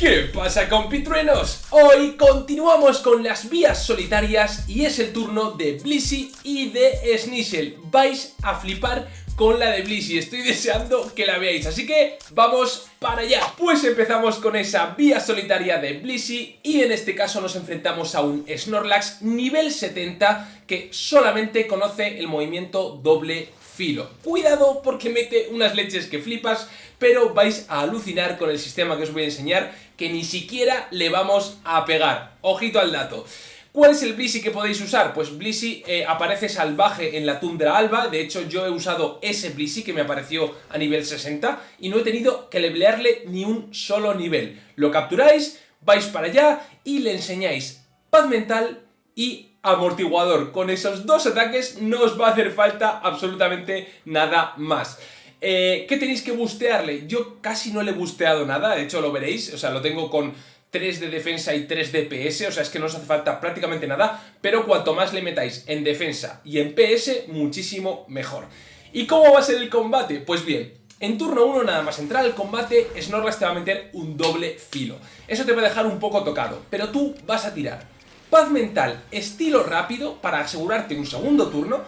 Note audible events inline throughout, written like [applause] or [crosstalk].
¿Qué pasa compitruenos? Hoy continuamos con las vías solitarias y es el turno de Blissey y de Snissel. Vais a flipar con la de Blissey, estoy [laughs] deseando que la veáis, así que vamos para allá. Pues empezamos con esa vía solitaria de Blissey y en este caso nos enfrentamos a un Snorlax nivel 70 que solamente conoce el movimiento doble filo. Cuidado porque mete unas leches que flipas, pero vais a alucinar con el sistema que os voy a enseñar que ni siquiera le vamos a pegar. Ojito al dato. ¿Cuál es el Blissey que podéis usar? Pues Blissey eh, aparece salvaje en la tundra alba, de hecho yo he usado ese Blissey que me apareció a nivel 60 y no he tenido que levelearle ni un solo nivel. Lo capturáis, vais para allá y le enseñáis paz mental y amortiguador. Con esos dos ataques no os va a hacer falta absolutamente nada más. Eh, ¿Qué tenéis que bustearle? Yo casi no le he busteado nada, de hecho lo veréis, o sea, lo tengo con 3 de defensa y 3 de PS, o sea, es que no os hace falta prácticamente nada, pero cuanto más le metáis en defensa y en PS, muchísimo mejor. ¿Y cómo va a ser el combate? Pues bien, en turno 1 nada más entrar al combate, Snorlax te va a meter un doble filo. Eso te va a dejar un poco tocado, pero tú vas a tirar paz mental estilo rápido para asegurarte un segundo turno,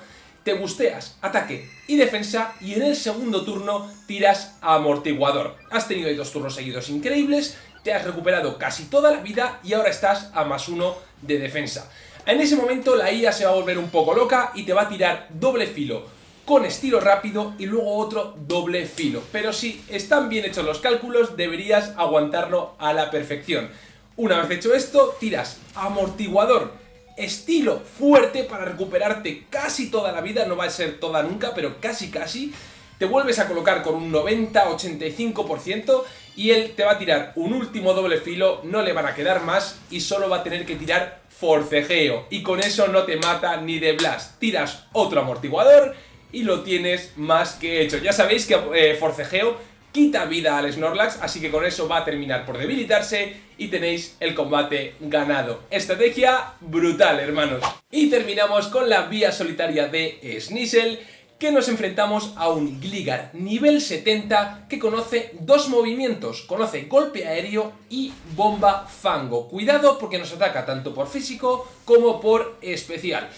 te busteas ataque y defensa y en el segundo turno tiras amortiguador. Has tenido ahí dos turnos seguidos increíbles te has recuperado casi toda la vida y ahora estás a más uno de defensa. En ese momento la IA se va a volver un poco loca y te va a tirar doble filo con estilo rápido y luego otro doble filo. Pero si están bien hechos los cálculos, deberías aguantarlo a la perfección. Una vez hecho esto, tiras amortiguador, estilo fuerte para recuperarte casi toda la vida, no va a ser toda nunca, pero casi casi, te vuelves a colocar con un 90-85% y él te va a tirar un último doble filo, no le van a quedar más y solo va a tener que tirar forcejeo y con eso no te mata ni de blast. Tiras otro amortiguador y lo tienes más que hecho. Ya sabéis que eh, forcejeo quita vida al Snorlax, así que con eso va a terminar por debilitarse y tenéis el combate ganado. Estrategia brutal, hermanos. Y terminamos con la vía solitaria de Sneasel, que nos enfrentamos a un Gligar nivel 70 que conoce dos movimientos, conoce golpe aéreo y bomba fango. Cuidado porque nos ataca tanto por físico como por especial.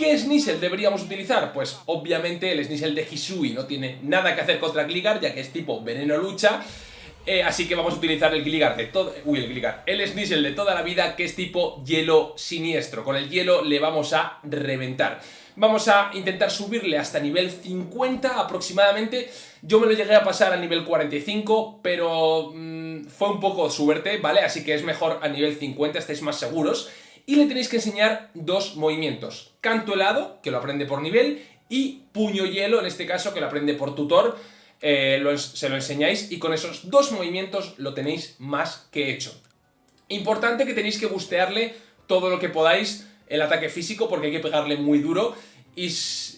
¿Qué Sneasel deberíamos utilizar? Pues obviamente el Sneasel de Hisui no tiene nada que hacer contra Gligar ya que es tipo veneno lucha eh, así que vamos a utilizar el Gligar de todo... Uy, el Gligar. El Sneasel de toda la vida, que es tipo hielo siniestro. Con el hielo le vamos a reventar. Vamos a intentar subirle hasta nivel 50 aproximadamente. Yo me lo llegué a pasar a nivel 45, pero mm, fue un poco suerte, ¿vale? Así que es mejor a nivel 50, estáis más seguros. Y le tenéis que enseñar dos movimientos. Canto helado, que lo aprende por nivel, y puño hielo, en este caso, que lo aprende por tutor. Eh, se lo enseñáis y con esos dos movimientos lo tenéis más que hecho. Importante que tenéis que bustearle todo lo que podáis el ataque físico porque hay que pegarle muy duro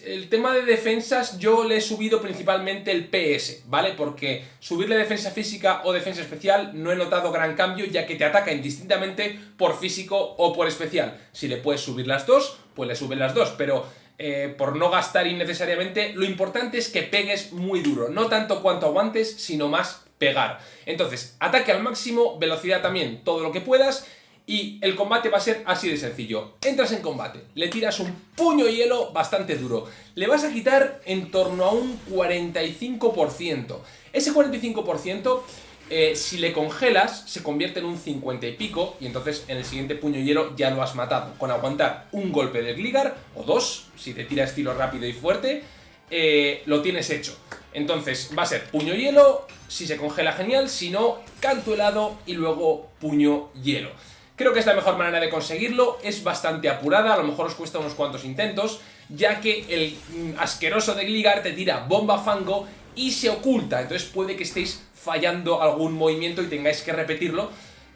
el tema de defensas yo le he subido principalmente el PS, ¿vale? Porque subirle defensa física o defensa especial no he notado gran cambio ya que te ataca indistintamente por físico o por especial. Si le puedes subir las dos, pues le suben las dos, pero eh, por no gastar innecesariamente, lo importante es que pegues muy duro, no tanto cuanto aguantes, sino más pegar. Entonces, ataque al máximo, velocidad también, todo lo que puedas, y el combate va a ser así de sencillo. Entras en combate, le tiras un puño hielo bastante duro. Le vas a quitar en torno a un 45%. Ese 45%, eh, si le congelas, se convierte en un 50 y pico. Y entonces en el siguiente puño hielo ya lo has matado. Con aguantar un golpe de Gligar, o dos, si te tira estilo rápido y fuerte, eh, lo tienes hecho. Entonces va a ser puño hielo, si se congela genial, si no, canto helado y luego puño hielo. Creo que es la mejor manera de conseguirlo, es bastante apurada, a lo mejor os cuesta unos cuantos intentos, ya que el mm, asqueroso de Gligar te tira bomba fango y se oculta, entonces puede que estéis fallando algún movimiento y tengáis que repetirlo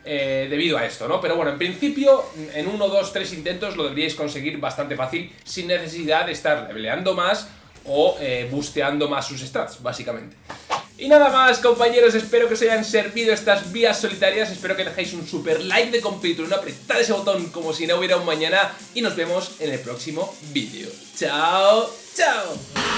eh, debido a esto, ¿no? Pero bueno, en principio, en uno, dos, tres intentos lo deberíais conseguir bastante fácil sin necesidad de estar leveleando más o eh, busteando más sus stats, básicamente. Y nada más compañeros, espero que os hayan servido estas vías solitarias, espero que dejéis un super like de completo, apretad ese botón como si no hubiera un mañana y nos vemos en el próximo vídeo. ¡Chao! ¡Chao!